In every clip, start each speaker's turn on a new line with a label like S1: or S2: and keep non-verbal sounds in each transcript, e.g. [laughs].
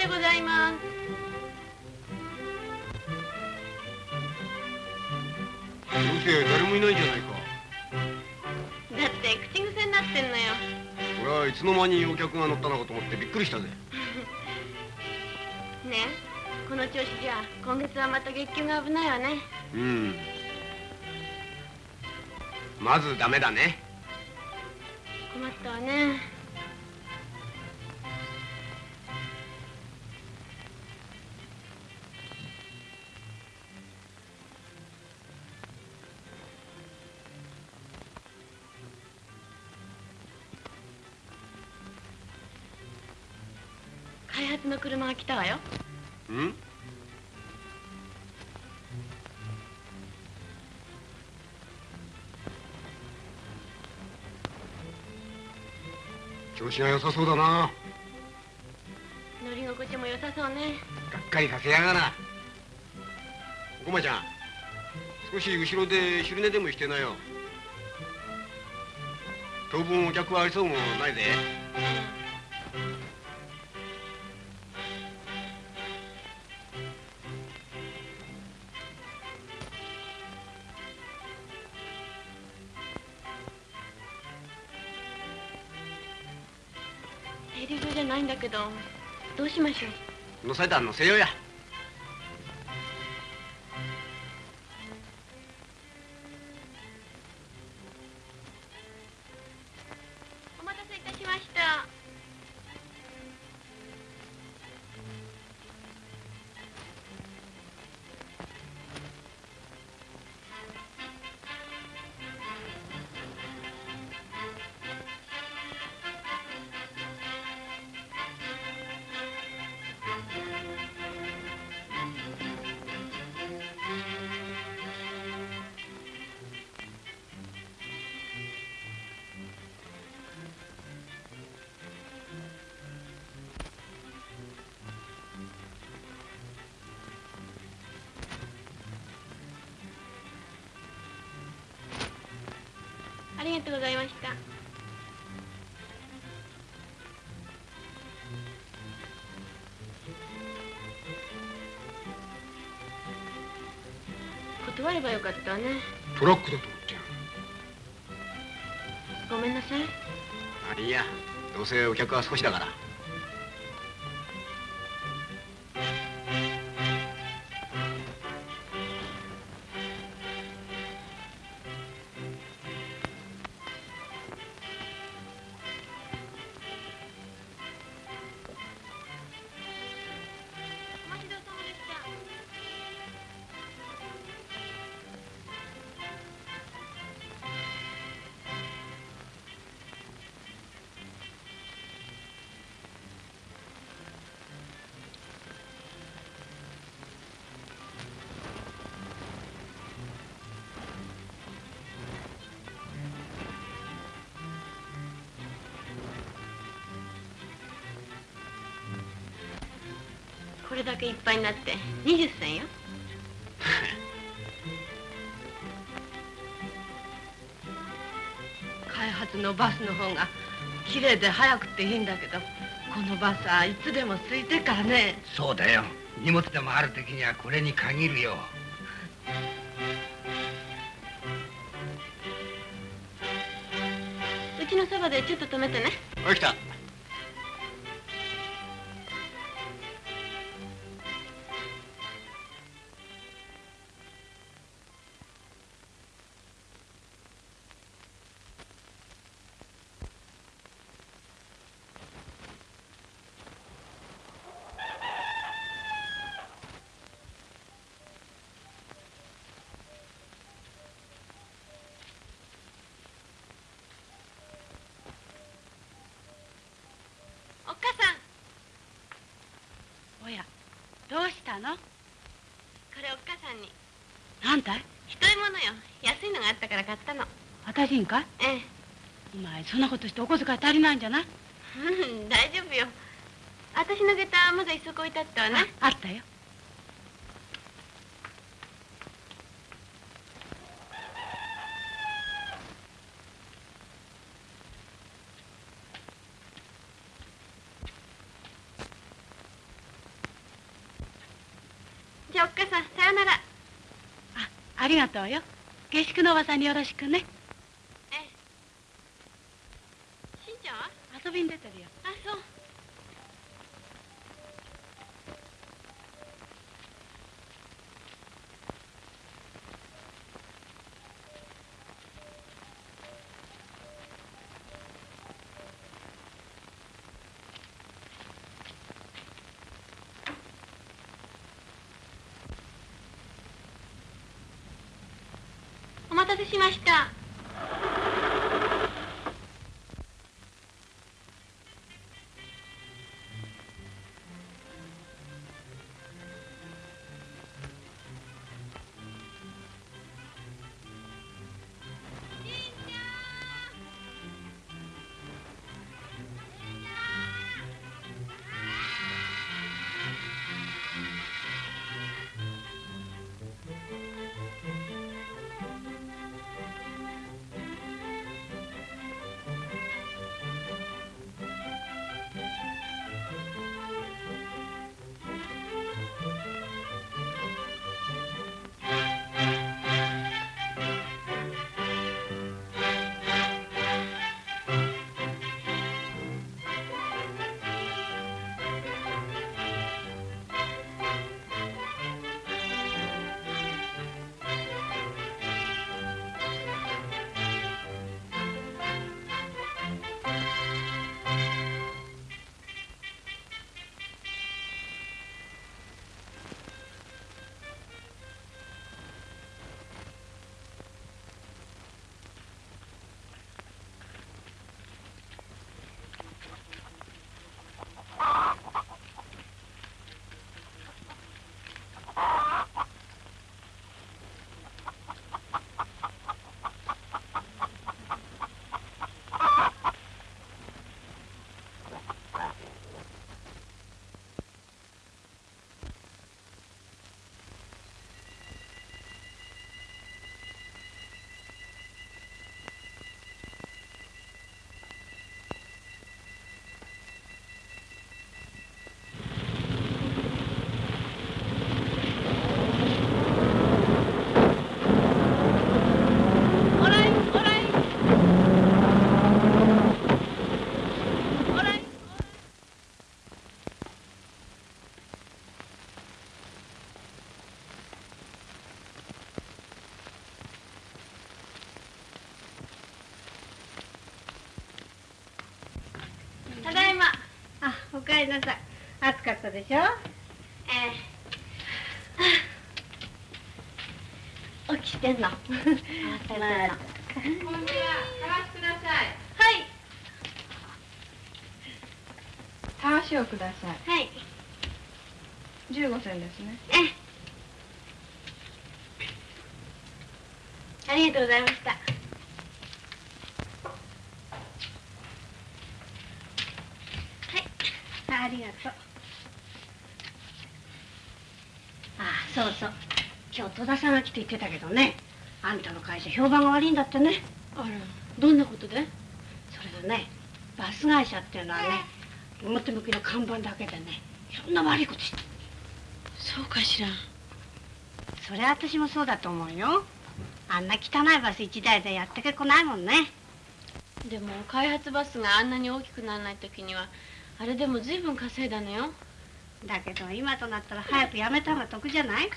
S1: でございます。
S2: 店誰もいないじゃないか。
S1: だって口癖になってんのよ。
S2: 俺はいつの間にお客が乗ったのかと思ってびっくりしたぜ。[laughs]
S1: ねえこの調子じゃ今月はまた月給が危ないわね。
S2: うん。まずダメだね。
S1: 困ったわね
S2: 調子が良さそうだな。
S1: 乗り心地も良さそうね。
S2: がっかりさせやがなおこまちゃん少し後ろで昼寝でもしてなよ。当分お客はありそうもないぜ
S1: 停留所じゃないんだけど。どうしましょう？
S2: 乗せたら乗せようや。
S1: ればよかったわね。
S2: トラックだと思って
S1: ごめんなさい。
S2: あいいやどうせお客は少しだから
S1: これだけいっぱいになって。20銭よ。[laughs]
S3: 開発のバスの方が綺麗で早くていいんだけどこのバスはいつでも空いてっからね。
S4: そうだよ。荷物でもある時にはこれに限るよ。
S1: うちのそばでちょっと止めてね。
S2: おい来た
S3: し
S1: んかええ
S3: お前そんなことしてお小遣い足りないんじゃない
S1: うん大丈夫よ私の下駄まだ一足置いてあったわね
S3: あったよじ
S1: ゃあおっかさんさよなら
S5: あありがとうよ下宿のおばさんによろしくね
S1: しました。
S5: あおかえりなさい。暑かったでしょ？
S1: ええ。起きてんの？慌ててんの
S5: こんにちは。探してください。
S1: はい。
S3: たわしをください。
S1: はい。
S3: 15銭ですね。
S1: ええ。ありがとうございました
S5: ありがとう。あそうそう。今日戸田さんが来て言ってたけどね。あんたの会社評判が悪いんだってね。
S1: あら。どんなことで？
S5: それがねバス会社っていうのはね表向きの看板だけでねいろんな悪いことして
S1: そうかしら。
S5: それは私もそうだと思うよ。あんな汚いバス一台でやってけっこないもんね。
S1: でも開発バスがあんなに大きくならない時にはあれでも随分稼いだのよ。
S5: だけど今となったら早くやめた方が得じゃない？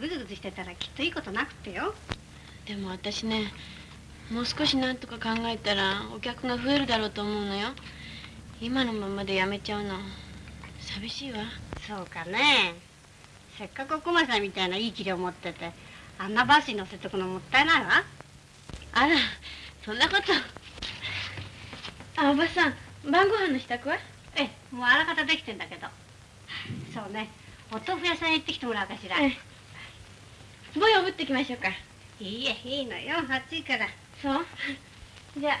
S5: ぐずぐずしてたらきっといいことなくってよ。
S1: でも私ねもう少しなんとか考えたらお客が増えるだろうと思うのよ。今のままでやめちゃうの寂しいわ。
S5: そうかね。せっかくお駒さんみたいないい気量持っててあんなバスに乗せてくのもったいないわ。
S1: あらそんなこと。あおばさん晩ご飯の支度は？
S5: ええもうあらかたできてんだけど。そうね。お豆腐屋さんへ行ってきてもらおうかしら、
S1: ええ。ボヨぶってきましょうか。
S5: いいえいいのよ。暑いから。
S1: そう。じゃあ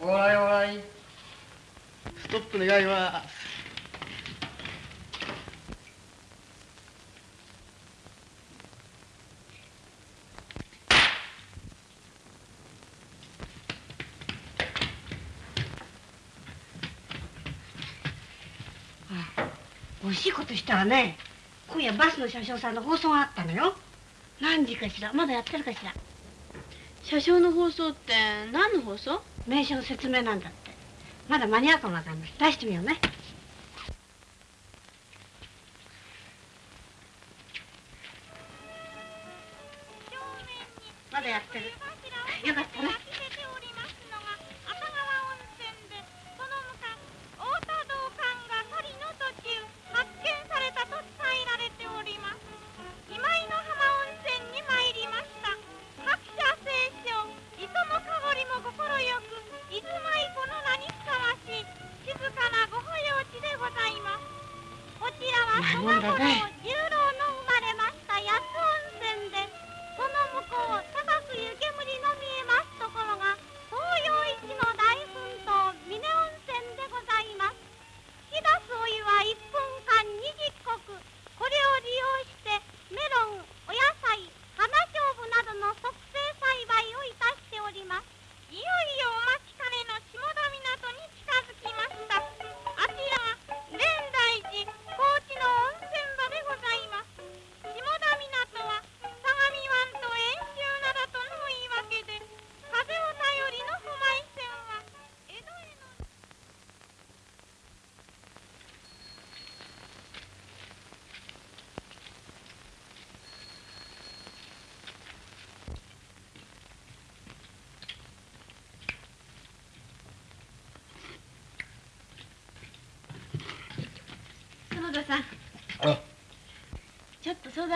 S1: お
S6: らいおらい。
S2: ストップ願います
S7: 惜しいことしたらね。今夜バスの車掌さんの放送があったのよ。何時かしら？まだやってるかしら？
S1: 車掌の放送って何の放送？
S7: 名称の説明なんだって。まだ間に合うかもわかんない。出してみようね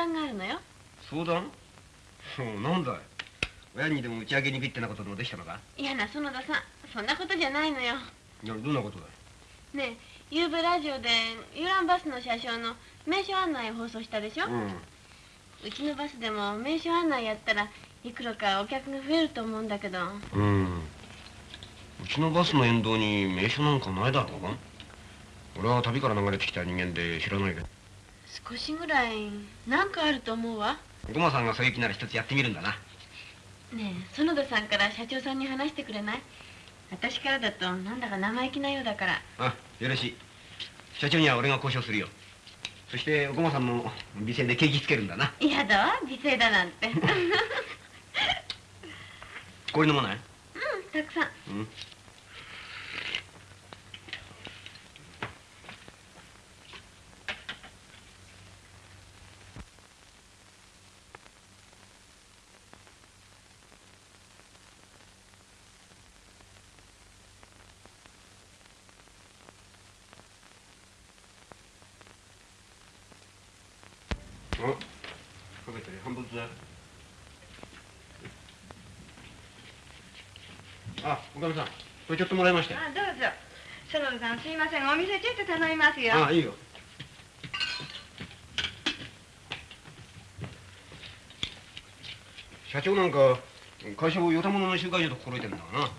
S1: 談があるのよ。
S2: 相談？そ [laughs] うなんだい？親にでも打ち上げにびってなことでもできたのか？
S1: いやな園田さん。そんなことじゃないのよ。
S2: いやどんなことだい？
S1: ねえ夕べラジオで遊覧バスの車掌の名所案内を放送したでしょ、
S2: うん。
S1: うちのバスでも名所案内やったらいくらかお客が増えると思うんだけど。
S2: うん。うちのバスの沿道に名所なんかないだろう？俺は旅から流れてきた人間で知らないけど
S1: 少しぐらいなんかあると思うわ。
S2: ゴマさんがそういう気なら一つやってみるんだな。
S1: ねえ園田さんから社長さんに話してくれない？私からだとなんだか生意気なようだから。
S2: あよろしい。社長には俺が交渉するよ。そしてゴマさんも美声で景気つけるんだな。
S1: 嫌だわ美声だなんて。うん
S2: これ飲まない？
S1: たくさん。
S2: うんあ、かけて半分ずつだよあ、おかみさん、これちょっともらいましたよ。
S3: あどうぞ。園田さんすいません。お店ちょっと頼みますよ。
S2: あ、いいよ。社長なんか会社をよたものの集会所と心得てるんだがな、うん。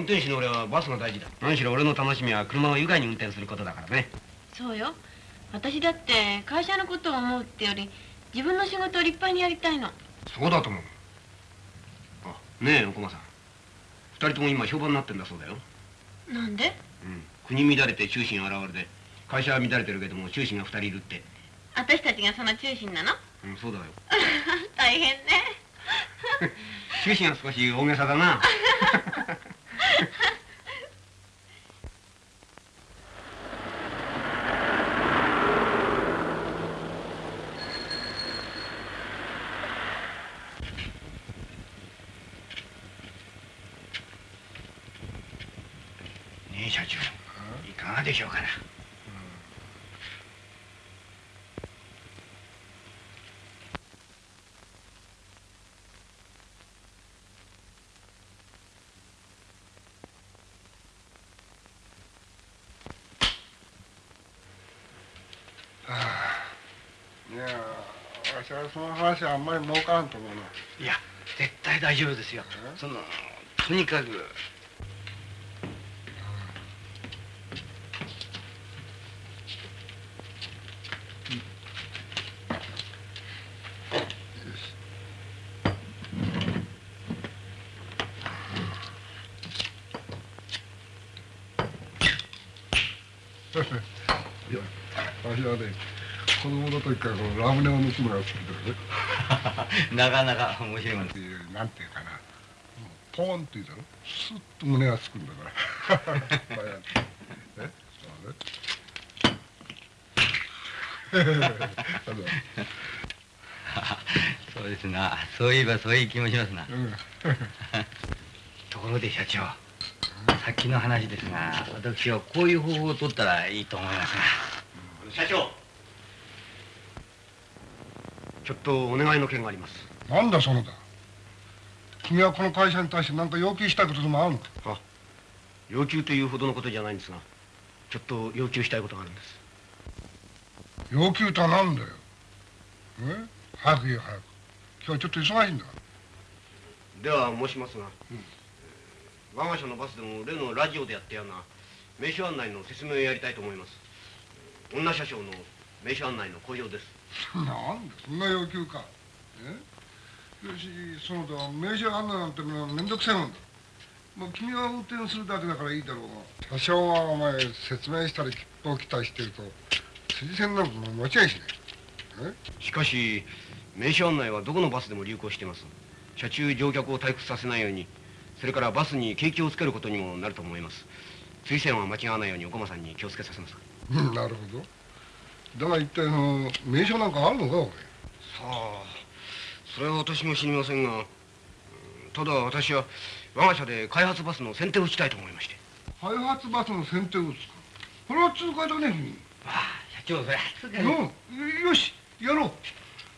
S2: 運転手の俺はバスが大事だ。何しろ俺の楽しみは車を愉快に運転することだからね。
S1: そうよ。私だって会社のことを思うってより自分の仕事を立派にやりたいの。
S2: そうだと思う。あねえお駒さん二人とも今評判になってんだそうだよ、
S1: なんで？
S2: うん、国乱れて中心現れて会社は乱れてるけども中心が二人いるって。
S1: 私たちがその中心なの？
S2: うんそうだよ。[laughs]
S1: 大変ね。[laughs]
S2: 中心は少し大げさだな [laughs] ねえ社長。いかがでしょうかな。
S8: いやわしはその話はあんまり儲からんと思うな。い
S6: や絶対大丈夫ですよ。そのとにかく
S8: いや私はね子供の時からこのラムネを抜くのが好きでね
S6: なかなか面白いもん
S8: っていうな。んていうかなポーンって言うだろ。スッと胸がつくんだから。えそうね
S6: そうですな。そういえばそういう気もしますな。
S8: うん。
S6: ところで社長さっきの話ですが私はこういう方法を取ったらいいと思いますが
S2: 社長ちょっとお願いの件があります。
S8: なんだそのだ。君はこの会社に対して何か要求したいことでもあるのか。
S2: 要求というほどのことじゃないんですがちょっと要求したいことがあるんです。
S8: 要求とは何だよ。え？早く言え早く。今日はちょっと忙しいんだ
S2: では申しますが、我が社のバスでも例のラジオでやったような名所案内の説明をやりたいと思います。女車掌の名所案内の向上です
S8: なんだ？そんな要求か。え？よしその他名車案内なんてのは面倒くさいもんだ。もう君が運転するだけだからいいだろうが車掌がお前説明したり切符を期待してると筋線なんかも間違いしない。
S2: しかし名所案内はどこのバスでも流行しています。車中乗客を退屈させないようにそれからバスに景気をつけることにもなると思います。追線は間違わないようにお駒さんに気をつけさせます。
S8: うんなるほどだが一体その名所なんかあるのかお前
S2: さあそれは私も知りませんがうんただ私は我が社で開発バスの先手をしたいと思いまして。
S8: 開発バスの先手をつくこれは痛快だね君
S6: ああ社長それはすぐに
S8: うん。よしやろう。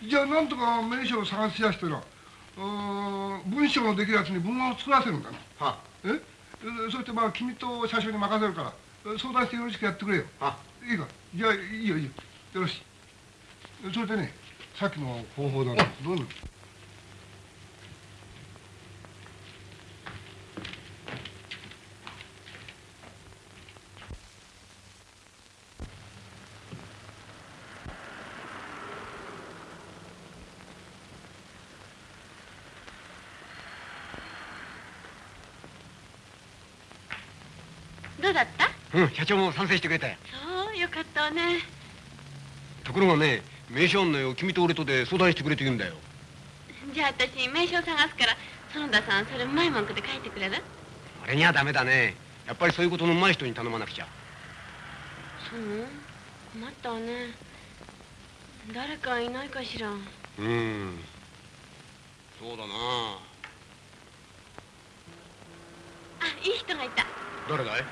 S8: じゃあなんとか名所を探し出してなうーん文章のできるやつに文案を作らせるんだな
S2: は
S8: ええ？そしてまあ君と車掌に任せるからえ相談してよろしくやってくれよ。
S2: はい
S8: いか？じゃあいいよいいよよろしい。それでねさっきの方法だな。どうなの？
S1: どうだった？
S2: うん社長も賛成してくれたよ。
S1: そうよかったわね
S2: ところがね名所案内を君と俺とで相談してくれと言うんだよ。
S1: じゃあ私名称探すから園田さんそれうまい文句で書いてくれる？
S2: 俺にはダメだね。やっぱりそういうことのうまい人に頼まなくちゃ。
S1: そう困ったわね。誰かいないかしら。
S2: うん。そうだな。
S1: あいい人がいた。
S2: 誰だい？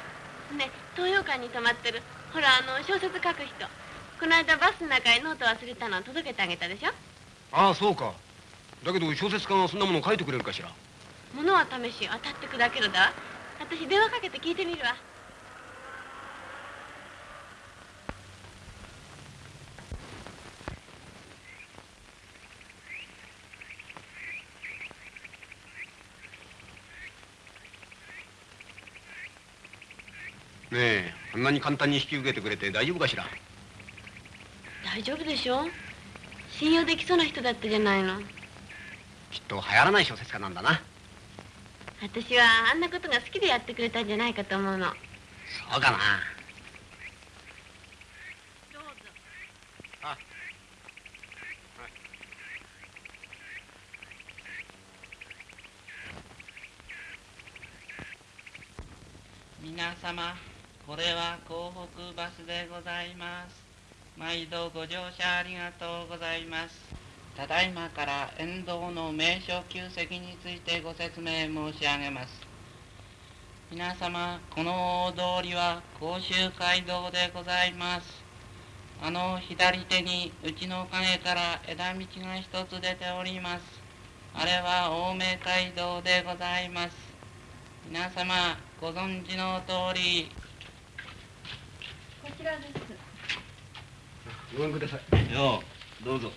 S1: ね東洋館に泊まってる。ほらあの小説書く人この間バスの中へノート忘れたの届けてあげたでしょ？
S2: ああそうか。だけど小説家がそんなもの書いてくれるかしら？
S1: 物は試し当たって砕けるだわ。私電話かけて聞いてみるわ。
S2: ねえあんなに簡単に引き受けてくれて大丈夫かしら？
S1: 大丈夫でしょ？信用できそうな人だったじゃないの。
S2: きっと流行らない小説家なんだな。
S1: 私はあんなことが好きでやってくれたんじゃないかと思うの。
S2: そうかな。
S5: どうぞ。
S9: 皆様これは港北バスでございます毎度ご乗車ありがとうございます。ただいまから沿道の名所旧跡についてご説明申し上げます。皆様この大通りは甲州街道でございます。あの左手にうちの影から枝道が一つ出ております。あれは青梅街道でございます。皆様ご存知の通り。
S3: こちらです
S2: ごめんください。
S6: ようどうぞ。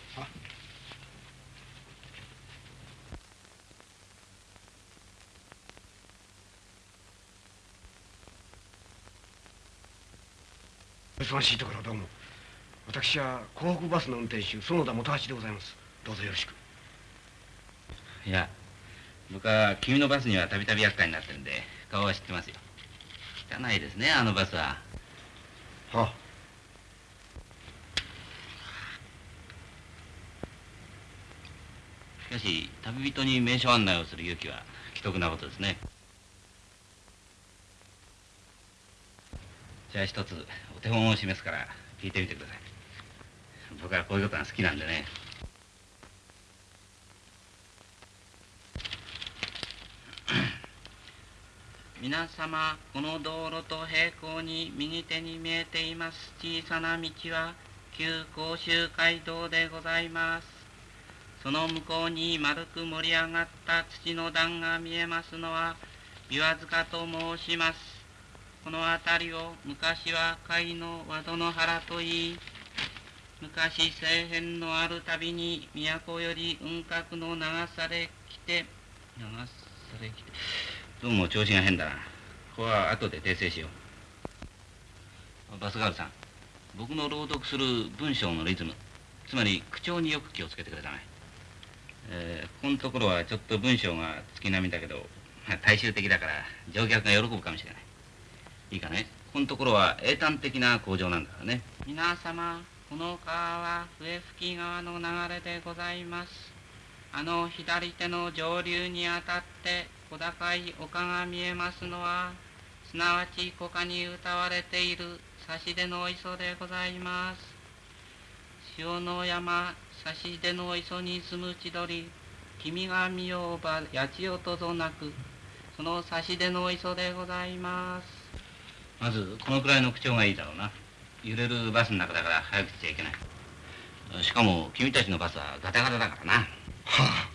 S2: 忙しいところどうも。私は港北バスの運転手園田元橋でございます。どうぞよろしく。
S6: いや僕は君のバスにはたびたび厄介になってるんで顔は知ってますよ。汚いですねあのバスは
S2: は。あ
S6: しかし旅人に名所案内をする勇気は奇特なことですね。じゃあ一つお手本を示すから聞いてみてください。僕はこういうことが好きなんでね。[clears throat]
S9: 皆様この道路と平行に右手に見えています小さな道は旧甲州街道でございます。その向こうに丸く盛り上がった土の段が見えますのは琵琶塚と申します。この辺りを昔は貝の和戸の原といい昔政変のあるたびに都より雲閣の流され来て流され来て。
S6: どうも調子が変だな。ここは後で訂正しよう。バスガールさん僕の朗読する文章のリズムつまり口調によく気をつけてくれたまえー、ここのところはちょっと文章が月並みだけど、まあ、大衆的だから乗客が喜ぶかもしれない。いいかね？ここのところは英単的な工場なんだからね。
S9: 皆様この川は笛吹川の流れでございます。あの左手の上流にあたって小高い丘が見えますのはすなわち古歌に歌われている差し出の磯でございます。潮の山差し出の磯に住む千鳥君が見ようば八千代とぞなくその差し出の磯でございます。
S6: まずこのくらいの口調がいいだろうな。揺れるバスの中だから早くしちゃいけない。しかも君たちのバスはガタガタだからな。はあ。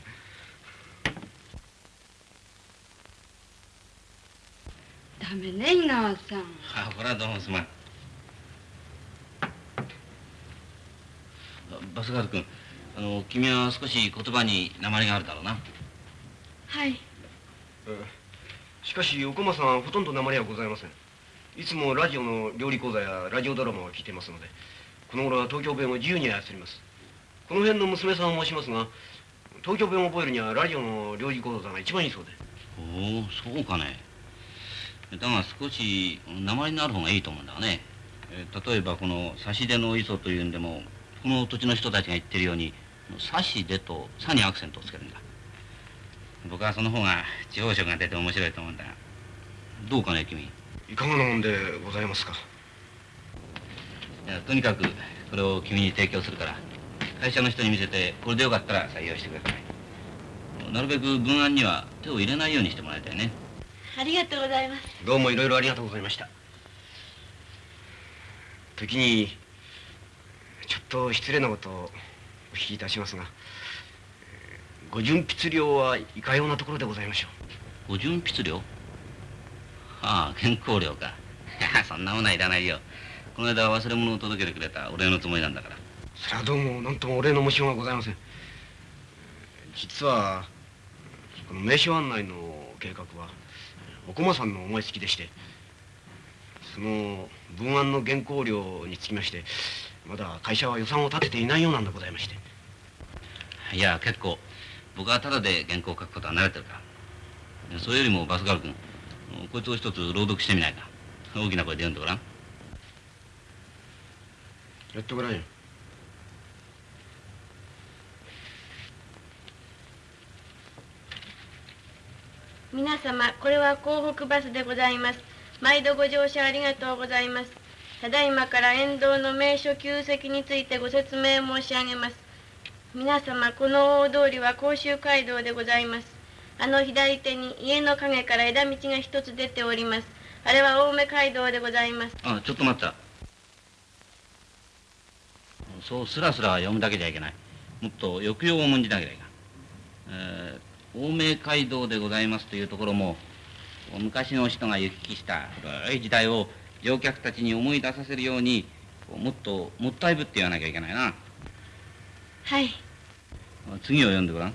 S1: ダメね井川さん。
S6: あこれはどうもすまん。バスガール君あの君は少し言葉に鉛があるだろうな。
S1: はい。
S2: しかし奥間さんはほとんど鉛はございません。いつもラジオの料理講座やラジオドラマを聞いてますのでこの頃は東京弁を自由に操ります。この辺の娘さんを申しますが東京弁を覚えるにはラジオの料理講座が一番いいそうで。
S6: おおそうかね。だが少し鉛のある方がいいと思うんだがね。例えばこの差し出の磯というんでもこの土地の人たちが言ってるように「差し出」と「さ」にアクセントをつけるんだ。僕はその方が地方色が出て面白いと思うんだが。どうかね君。
S2: いかがなもんでございますか？
S6: いやとにかくこれを君に提供するから。会社の人に見せてこれでよかったら採用してください。なるべく文案には手を入れないようにしてもらいたいね。
S1: ありがとうございます。
S2: どうもいろいろありがとうございました。時にちょっと失礼なことをお聞きいたしますがご純筆料はいかようなところでございましょ
S6: う。ご純筆料？[laughs] ああ原稿料か。[laughs] そんなものはいらないよ。この間忘れ物を届けてくれたお礼のつもりなんだから。
S2: それはどうも何ともお礼の申しようがございません。実はこの名所案内の計画はお駒さんの思いつきでしてその文案の原稿料につきましてまだ会社は予算を立てていないようなんでございまして。
S6: いや結構僕はただで原稿を書くことは慣れてるか。らそれよりもバスガール君こいつを一つ朗読してみないか。大きな声で読んでごらん。
S2: やってごらんよ。
S1: 皆様これは港北バスでございます。毎度ご乗車ありがとうございますただいまから沿道の名所旧跡についてご説明申し上げます。皆様この大通りは甲州街道でございます。あの左手に家の陰から枝道が一つ出ております。あれは青梅街道でございます。
S6: あちょっと待った。そうスラスラ読むだけじゃいけない。もっと抑揚を重んじなきゃいけない、えー、青梅街道でございますというところも昔の人が行き来した古い時代を乗客たちに思い出させるようにもっともったいぶって言わなきゃいけないな。
S1: はい。
S6: 次を読んでごらん。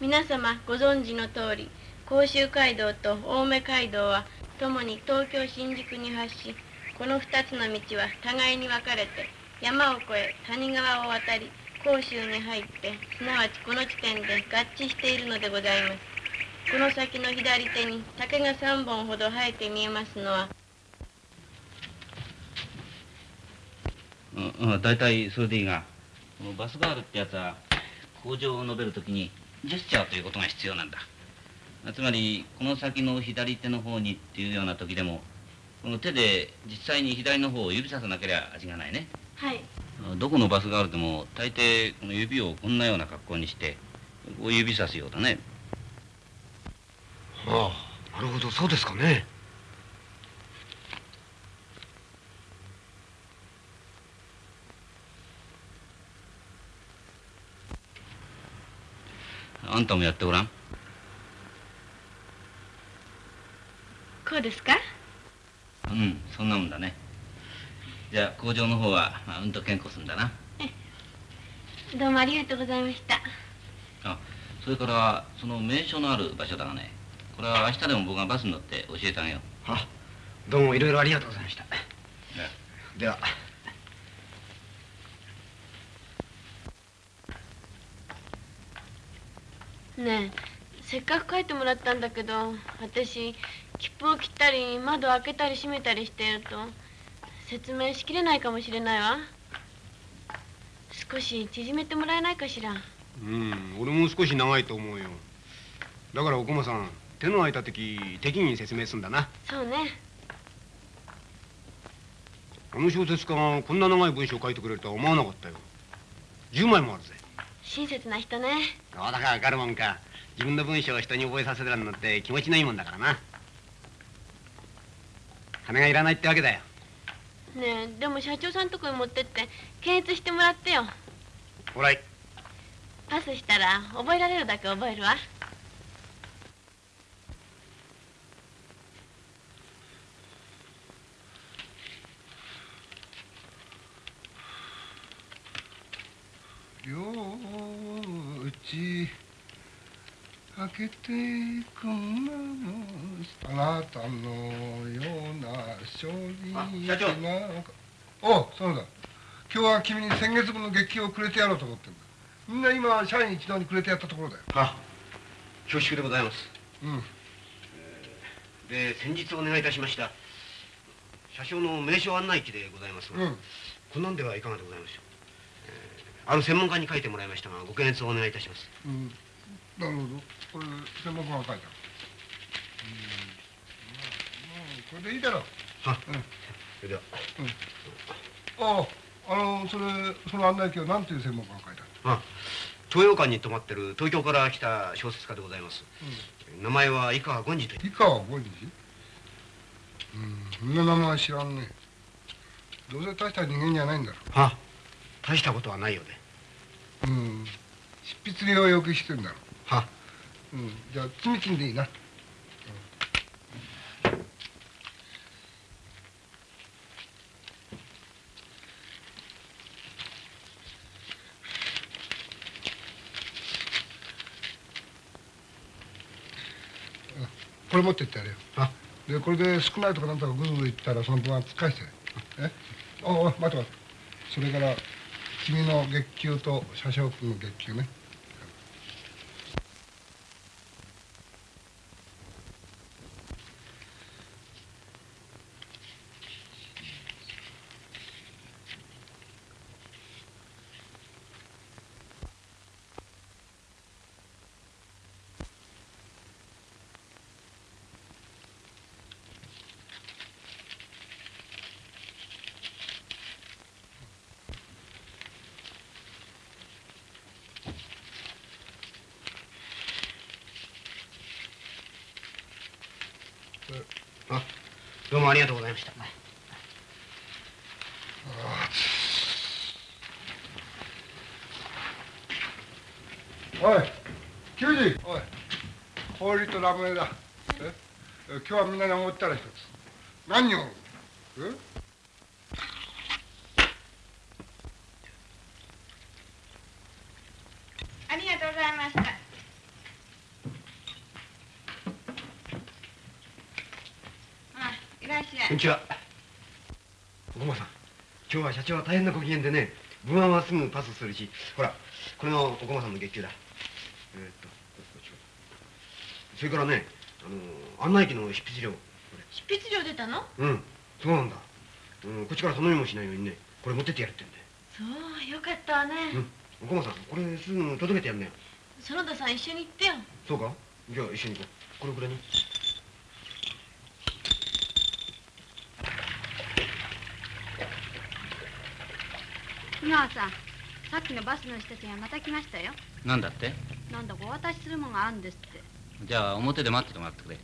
S1: 皆様ご存知の通り甲州街道と青梅街道はともに東京新宿に発しこの2つの道は互いに分かれて山を越え谷川を渡り甲州に入ってすなわちこの地点で合致しているのでございますこの先の左手に竹が3本ほど生えて見えますのは。
S6: うん、うん、大体それでいいがこのバスガールってやつは工場を述べるときにジェスチャーということが必要なんだ。つまりこの先の左手の方にっていうような時でもこの手で実際に左の方を指ささなければ味がないね。
S1: はい。
S6: どこのバスガールでも大抵この指をこんなような格好にしてこう指さすようだね
S2: ああなるほどそうですかね。
S6: あんたもやってごらん。
S1: こうですか？
S6: うんそんなもんだね。じゃあ工場の方は、まあ、うんと健康するんだな。
S1: どうもありがとうございました。
S6: あそれからその名所のある場所だがねこれは明日でも僕がバスに乗って教えてあげよう。
S2: あどうもいろいろありがとうございました。では。
S1: ねえせっかく書いてもらったんだけど私切符を切ったり窓を開けたり閉めたりしていると説明しきれないかもしれないわ。少し縮めてもらえないかしら。
S2: うん俺も少し長いと思うよ。だからお駒さん手の空いた時適宜に説明すんだな。
S1: そうね。
S2: あの小説家がこんな長い文章を書いてくれるとは思わなかったよ。10枚もあるぜ。
S1: 親切な人ね。
S2: そうだかわかるもんか。自分の文章を人に覚えさせるのって気持ちのいいもんだからな。金がいらないってわけだよ。
S1: ねえでも社長さんとこに持ってって検閲してもらってよ。
S2: ほら。い
S1: パスしたら覚えられるだけ覚えるわ
S8: ようち開けてくんなあなたのような勝利
S2: あ社長。
S8: おうそうだ。今日は君に先月分の月給をくれてやろうと思ってんだ。みんな今社員一同にくれてやったところだよ。
S2: あ恐縮でございます。
S8: うん
S2: で先日お願いいたしました。車掌の名称案内機でございますが、
S8: うん。
S2: こんなんではいかがでございましょう、えーある専門家に書いてもらいましたがご検閲をお願いいたします。
S8: うん。なるほど。これ専門家が書いたうん。まあまあこれでいいだろう。
S2: は。
S8: うん。
S2: それでは。
S8: あああのそれその案内機は何ていう専門家が書いた
S2: あ東洋館に泊まってる東京から来た小説家でございます、名前は井川権次と
S8: 井川五次？うん。そんな名前知らんね。どうせ大した人間じゃないんだろ
S2: は大したことはないようで
S8: うん。執筆料を要求してんだろ。
S2: は。
S8: うん。じゃあ積み金でいいな。これ持ってってやれよ。
S2: あ
S8: でこれで少ないとかなんとかぐずぐず言ったらその分は返して。え？おお待って待って。それから君の月給と車掌君の月給ね
S2: あどうもありがとうございました。
S8: おい球児おい氷とラムネだ。え？今日はみんなに思ったら一つ。何を？え
S3: ありがとうございましたあいらっしゃい
S2: こんにちは。お駒さん。今日は社長は大変なご機嫌でね文案はすぐパスするしほらこれのお駒さんの月給だ。えーっとそれからねあの案内機の執筆料。
S1: 執筆料出たの？
S2: うん。そうなんだ、うん、こっちから頼みもしないようにねこれ持ってってやるってんで
S1: そうよかったわね、
S2: うん。おこまさんこれすぐ届けてやんねよ
S1: 園田さん一緒に行ってよ。
S2: そうか？じゃあ一緒に行こう。これくらいに
S10: 井川さんさっきのバスの人たちがまた来ましたよ。
S6: なんだって？
S10: なんだかお渡しするもんがあるんですって。
S6: じゃあ表で待っててもらってくれ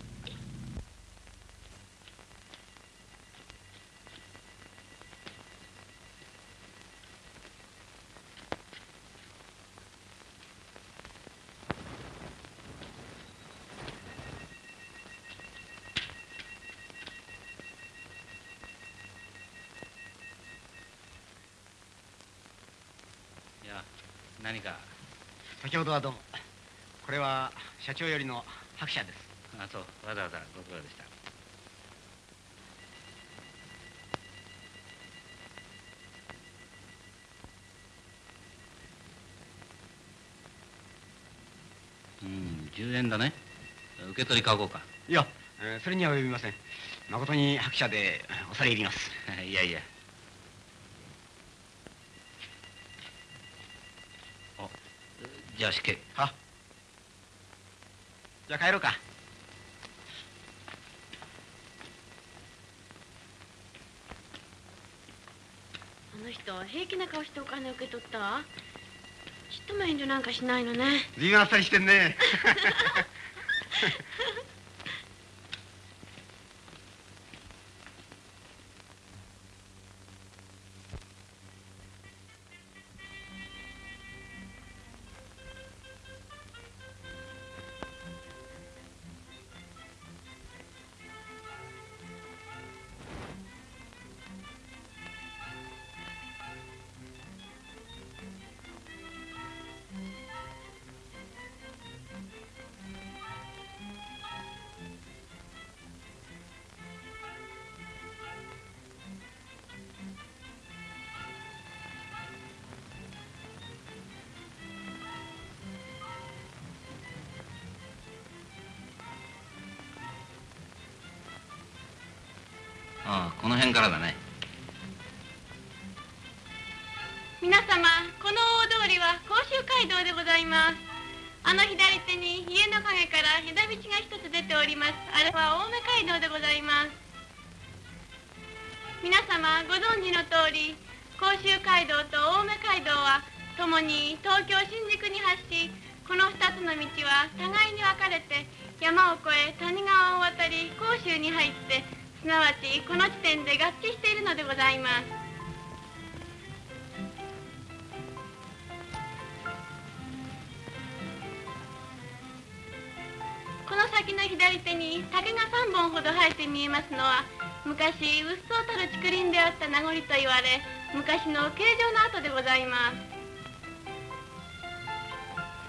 S6: 何か？
S11: 先ほどはどうも。これは社長よりの白社です。
S6: あそう。わざわざご苦労でした。うん10円だね。受け取り書こうか。
S11: いや、えーそれには及びません。誠に白社で恐れ入ります。[laughs]
S6: いやいやじゃあ。失敬
S11: はじゃあ帰ろうか。
S1: あの人平気な顔してお金受け取ったわ。ちっとも遠慮なんかしないのね。
S11: 随分あっさりしてんね [laughs]
S1: に家の陰から枝道が一つ出ております。あれは青梅街道でございます。皆様ご存知の通り甲州街道と青梅街道はともに東京新宿に発しこの二つの道は互いに分かれて山を越え谷川を渡り甲州に入ってすなわちこの地点で合致しているのでございます。この先の左手に竹が3本ほど生えて見えますのは昔うっそうたる竹林であった名残と言われ昔の形状の跡でございます。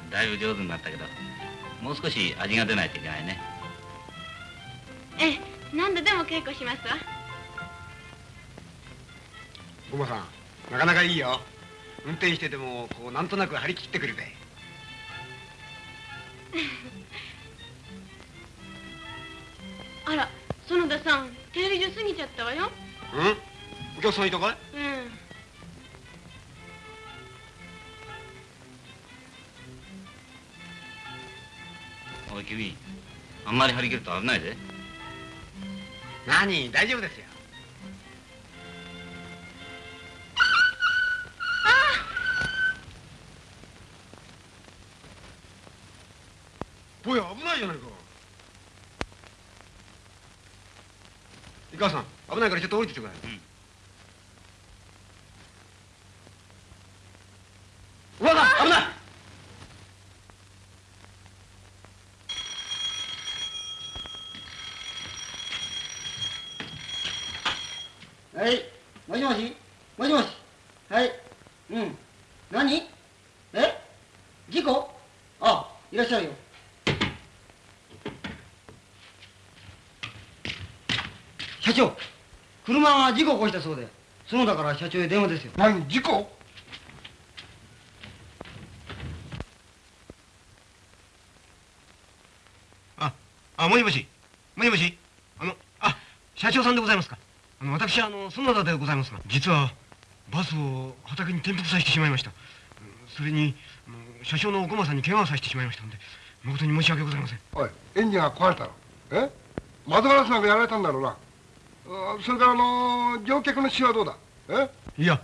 S6: だいぶ上手になったけどもう少し味が出ないといけないね。
S1: ええ何度でも稽古しますわ。
S11: おばさんなかなかいいよ。運転しててもこうなんとなく張り切ってくるぜ [laughs]
S1: あら園田さん停留所過ぎちゃったわよ。
S11: うん？お客さんいたかい？
S1: うん。
S6: おい君あんまり張り切ると危ないぜ。
S11: 何？大丈夫ですよ。
S2: ぼや危ないじゃないか井川さん危ないからちょっと降りててくれ、おばさん危ない
S12: はい。もしもしもしもしはい。うん。何え事故あ、いらっしゃいよ。社長、車が事故を起こしたそうで、園田から社長へ電話ですよ。
S8: 何事故？
S11: あ
S2: あもしもし。もしもし。あのあ社長さんでございますか。あの私あの園田でございますが。実はバスを畑に転覆させてしまいました。それにあの車掌のお駒さんに怪我をさせてしまいましたので誠に申し訳ございません。
S8: おいエンジンが壊れたの。え？窓ガラスなんかやられたんだろうな。あそれからあの乗客の死はどうだ？え？
S2: いや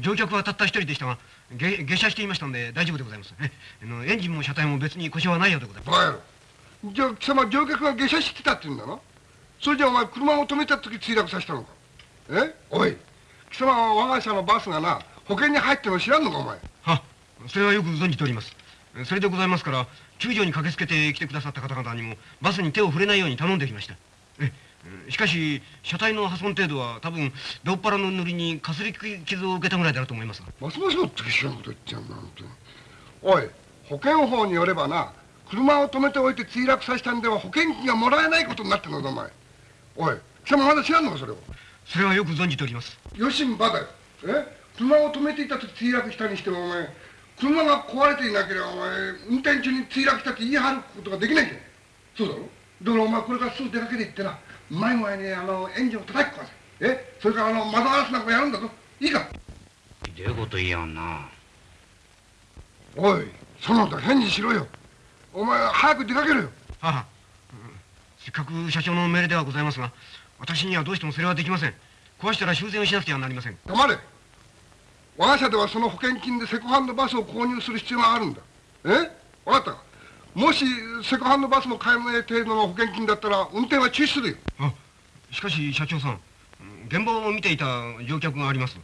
S2: 乗客はたった一人でしたが下下車していましたので大丈夫でございます。えあのエンジンも車体も別に故障はないようでございます。
S8: じゃあ貴様乗客が下車してたって言うんだな？それじゃあお前車を止めた時墜落させたのか？え？おい。貴様は我が社のバスがな保険に入ってるの知らんのかお前？
S2: はそれはよく存じております。えそれでございますから救助に駆けつけて来てくださった方々にもバスに手を触れないように頼んできました。ええ？しかし車体の破損程度は多分ドっ腹の塗りにかすり傷を受けたぐらいだろうと思いますが。
S8: ますますもって知らんこと言っちゃうんだ本当におい保険法によればな車を止めておいて墜落させたんでは保険金がもらえないことになってるのだお前。おい貴様まだ知らんのかそれを。
S2: それはよく存じております。
S8: よしんばだよえ？車を止めていた時墜落したにしてもお前車が壊れていなければお前運転中に墜落したって言い張ることができないんだよ。そうだろ？だからお前これからすぐ出かけていってなうまいにあのエンジンを叩き壊せえ？それからあの窓ガラスなんかやるんだぞ。いいか？
S6: ひどいこと言いやんな。
S8: おいその他返事しろよ。お前早く出かけろよ。
S2: はは、うんせっかく社長の命令ではございますが私にはどうしてもそれはできません。壊したら修繕をしなくてはなりません。
S8: 黙れ。我が社ではその保険金でセコハンドバスを購入する必要があるんだ。え？分かったか？もしセコハンドバスも買えない程度の保険金だったら運転は中止するよ。
S2: あしかし社長さんうん現場を見ていた乗客があります。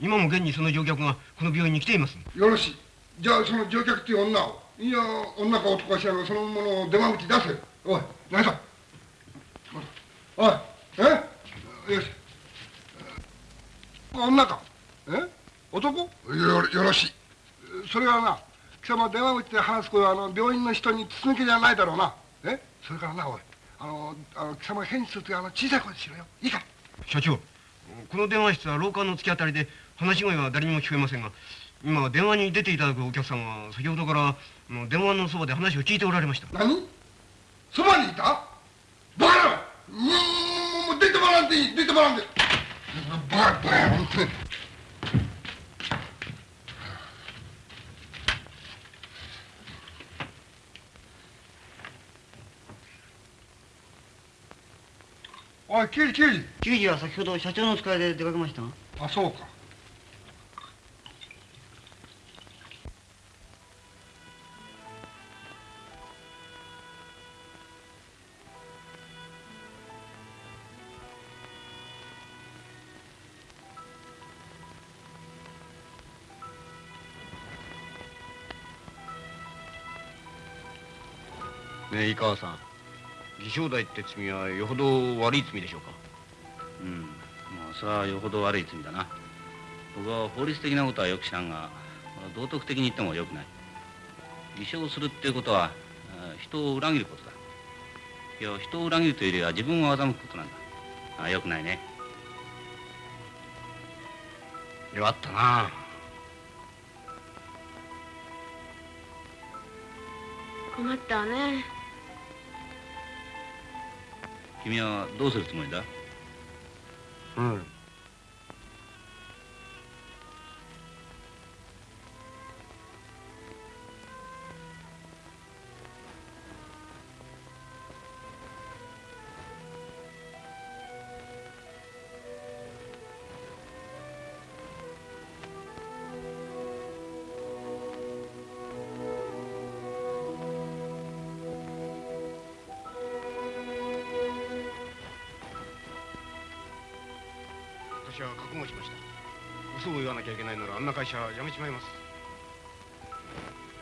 S2: 今も現にその乗客がこの病院に来ています。
S8: よろしい。じゃあその乗客っていう女を。いや女か男か知らんがそのものを出間口に出せおい何だおいえ？よし。女か？え？男？よよろしい。それはな貴様電話口で話す声はあの病院の人に筒抜けじゃないだろうな。え？それからなおい。あのあの貴様が返事するときあの小さい声でしろよ。いいか？
S2: 社長この電話室は廊下の突き当たりで話し声は誰にも聞こえませんが今電話に出ていただくお客さんは先ほどから電話のそばで話を聞いておられました。
S8: 何？そばにいた？バカ野郎！もうもう出てもらっていい。出てもらってバカバカおい刑事刑事。
S12: 刑事は先ほど社長の使いで出かけました。が
S8: あそうか。
S2: ねえ井川さん偽証代って罪はよほど悪い罪でしょうか？
S6: うんまあそれはよほど悪い罪だな。僕は法律的なことはよく知らんが道徳的に言ってもよくない。偽証するっていうことはあ人を裏切ることだ。いや人を裏切るというよりは自分を欺くことなんだ。あよくないね。
S2: 弱ったな。
S1: 困ったわね
S6: 君はどうするつもりだ？
S2: うん。んな会社辞めちまいます。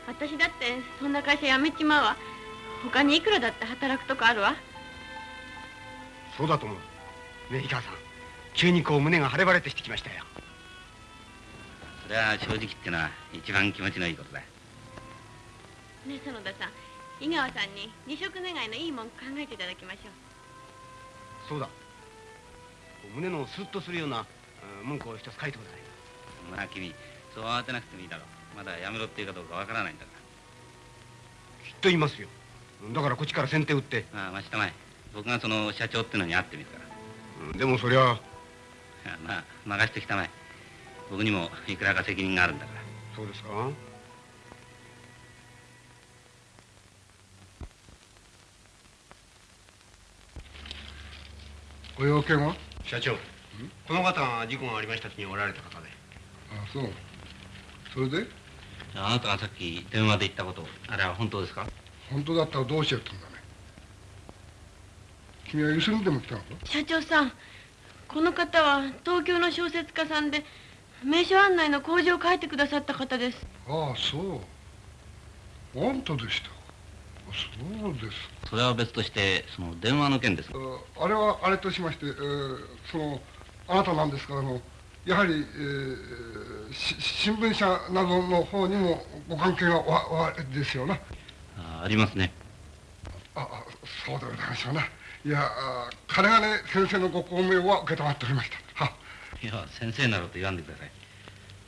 S1: 私だってそんな会社辞めちまうわ。他にいくらだって働くとこあるわ。
S2: そうだと思う。ねえ井川さん。急にこう胸が晴れ晴れとしてきましたよ。
S6: それは正直言ってのは一番気持ちのいいことだ。
S1: ねえ園田さん。井川さんに二色願いのいいもん考えていただきましょう。
S2: そうだ。胸のスッとするようなうん文句を一つ書いてください
S6: まあ君そう慌てなくてもいいだろう。まだやめろっていうかどうかわからないんだから。
S2: きっと言いますよ。だからこっちから先手打って。
S6: ああ待ちたまえ。僕がその社長ってのに会ってみるから。
S2: うんでもそりゃ。
S6: まあ任せてきたまえ。僕にもいくらか責任があるんだから。
S2: そうですか。
S8: ご用件は？
S2: 社長。この方が事故がありました時におられた方で
S8: あそう。それで？
S6: あなたがさっき電話で言ったことあれは本当ですか？
S8: 本当だったらどうしようってんだね？君はゆすりにでも来たのか？
S1: 社長さんこの方は東京の小説家さんで名所案内の工事を書いてくださった方です。
S8: ああそう。あんたでした。そうです
S6: それは別としてその電話の件ですが
S8: あれはあれとしまして、えーそのあなたなんですか？らあのやはり、えーし新聞社などの方にもご関係がおおあれですよな。
S6: あありますね。
S8: ああそうでございましょうな。いやあ金がね先生のご公明は承っておりました。は。い
S6: や先生ならと言わんでください。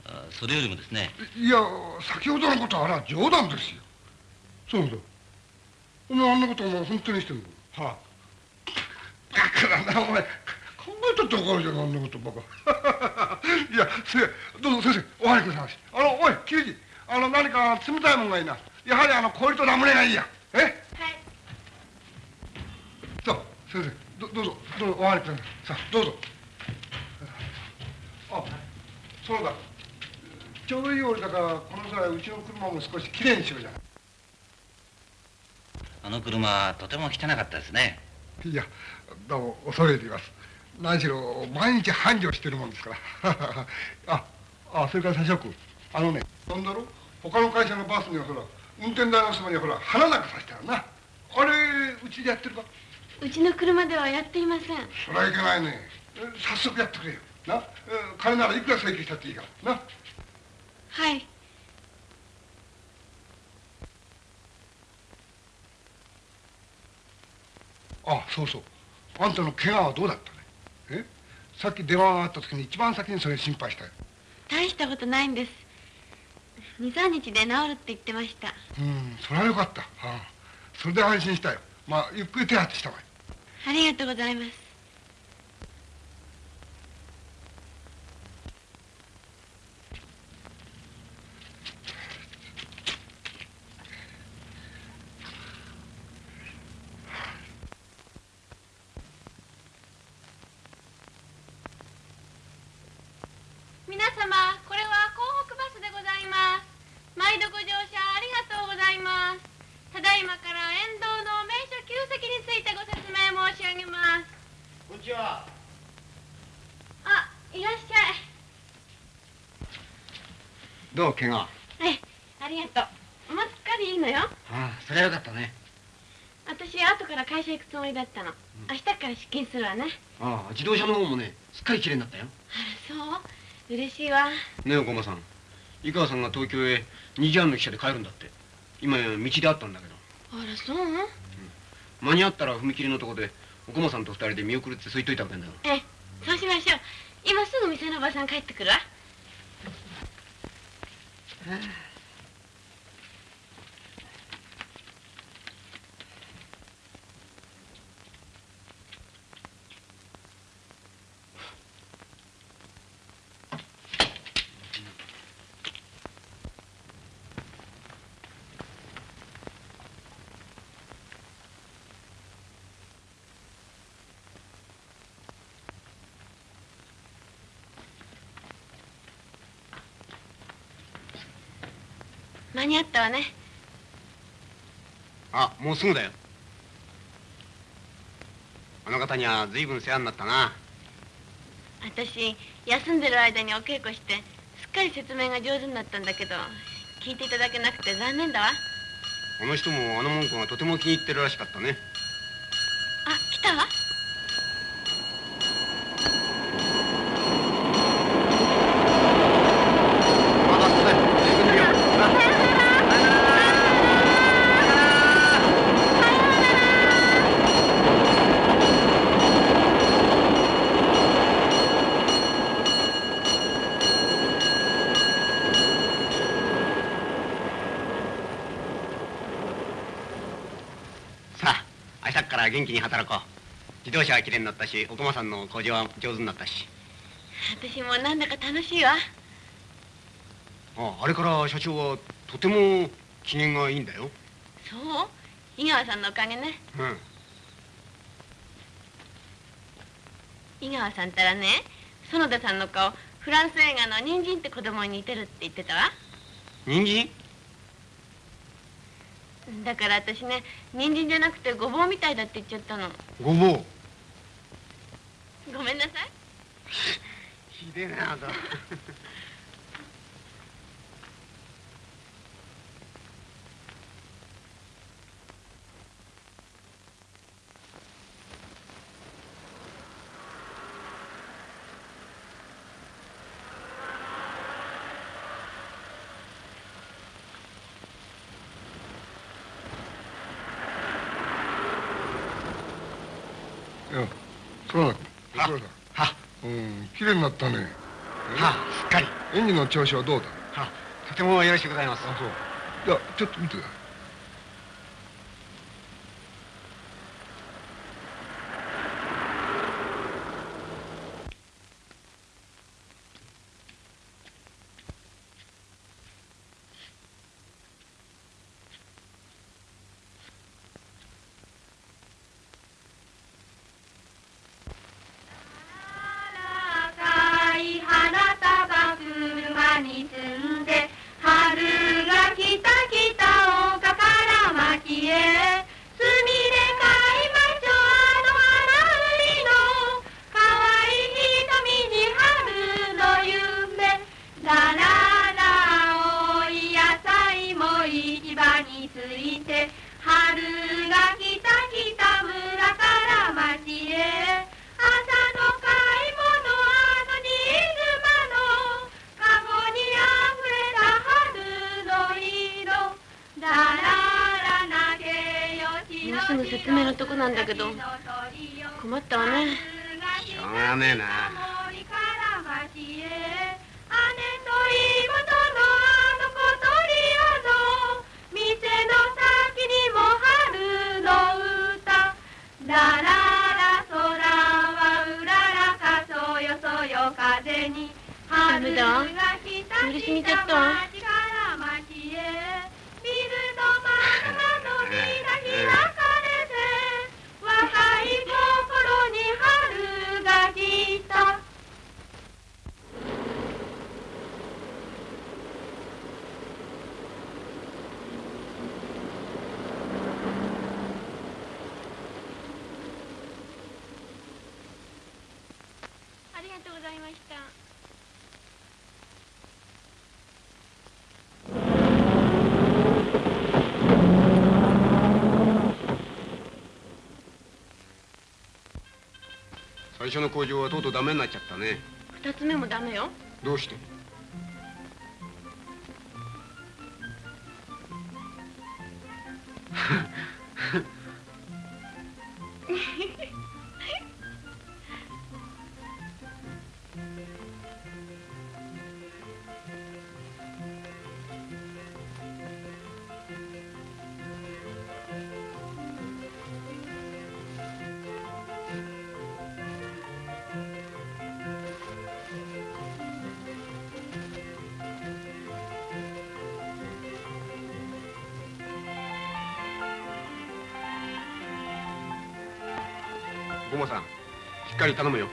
S6: あそれよりもですね。
S8: いや先ほどのことはあれは冗談ですよ。そうだお前あんなことお前本当にしてんの。はあ。だからなお前考えたって分かるじゃんあんなことばかいやせどうぞ先生お入りくださいあのおい刑事あの何か冷たいもんがいいな。やはりあの氷とラムネがいいや。え？はい。そう先生どどうぞどうぞお入りください。さあどうぞ。あそうだ。ちょうどいい折だからこの際うちの車も少しきれいにしようじゃ。ない
S6: あの車とても汚かったですね。
S8: いやどうも恐れ入ります何しろ毎日繁盛してるもんですから。[laughs] ああそれから社君あのねなんだろ他の会社のバスにはほら運転台のそばにはほら花なんかさしてあるな。あれうちでやってるか？
S1: うちの車ではやっていません。
S8: そりゃいけないね。え早速やってくれよ。な？え金ならいくら請求したっていいから。な？
S1: はい。
S8: あそうそう。あんたの怪我はどうだった？さっき電話があった時に一番先にそれ心配したよ。
S1: 大したことないんです。23日で治るって言ってました。
S8: うんそれはよかった、はあ、それで安心したよ。まあゆっくり手当てしたわよ
S1: ありがとうございます皆様これは港北バスでございます。毎度ご乗車ありがとうございます。ただいまから沿道の名所旧跡についてご説明申し上げます。
S2: こんにちは。
S1: あいらっしゃ
S2: どう怪我。
S1: いえありがとう。もうすっかりいいのよ。
S2: ああそれはよかったね。
S1: 私後から会社行くつもりだったの、明日から出勤するわね。
S2: ああ自動車の方もねすっかり綺麗になったよ。
S1: そう嬉しいわ。
S2: ねえお駒さん。井川さんが東京へ2時半の汽車で帰るんだって。今道で会ったんだけど。
S1: あらそう？
S2: 間に合ったら踏切のとこでお駒さんと二人で見送るってそう言っといたわけんだよ。
S1: ええそうしましょう。今すぐ店のおばさん帰ってくるわ。間に合ったわね。
S2: あもうすぐだよ。あの方には随分世話になったな。
S1: 私休んでる間にお稽古してすっかり説明が上手になったんだけど聞いていただけなくて残念だわ。
S2: あの人もあの文句がとても気に入ってるらしかったね元気に働こう。自動車はきれいになったしお駒さんの工場は上手になったし。
S1: 私もなんだか楽しいわ。
S2: ああれから社長はとても機嫌がいいんだよ。
S1: そう？井川さんのおかげね。
S2: うん。
S1: 井川さんったらね園田さんの顔フランス映画の人参って子供に似てるって言ってたわ。
S2: 人参？
S1: だから私ね人参じゃなくてごぼうみたいだって言っちゃったの。
S2: ごぼう？
S1: ごめんなさい。
S2: ひでえなあんた
S7: いやそうだそうだ
S2: は
S7: うん綺麗になったね。
S2: はすっかり。
S7: 演技の調子はどうだ？
S2: はとてもよろしくございます。
S7: あそう。いやちょっと見て。ください
S13: が
S1: と
S2: う
S1: ございました。
S2: 最初の工場はとうとうダメになっちゃったね。
S1: 二つ目もダメよ。
S2: どうして？かり頼むよ。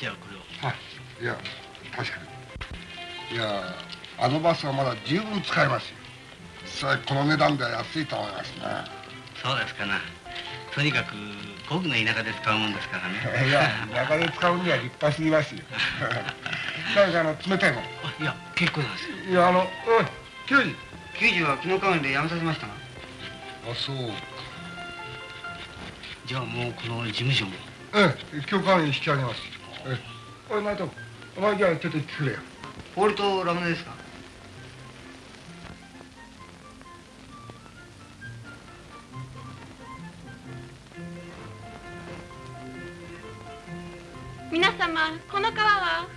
S11: じゃあこれを。
S7: はい。いや確かに。いやあのバスはまだ十分使えますよ。それこの値段では安いと思いますね。
S11: そうですかなとにかく古具の田舎で使うもんですからね。
S7: いや中で使うには立派すぎますよ。[laughs] 誰かあの冷たいもん。
S11: いや結構ですよ。
S7: いやあのおい刑事。
S12: 刑事は昨日代わりで辞めさせました？が
S7: あそう
S11: じゃあもうこの事務所も。
S7: ええ今日からに引き上げます。ええ。おい内藤お前じゃあちょっと行ってくれよ。
S12: とラムネですか？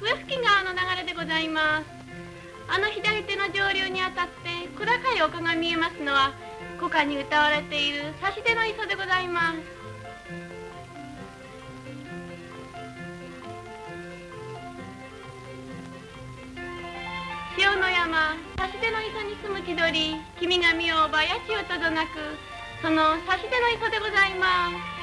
S1: 笛吹川の流れでございますあの左手の上流にあたって小高い丘が見えますのは古歌に歌われている差し出の磯でございます潮の山差し出の磯に住む気取り君が見ようばやちよとどなくその差し出の磯でございます。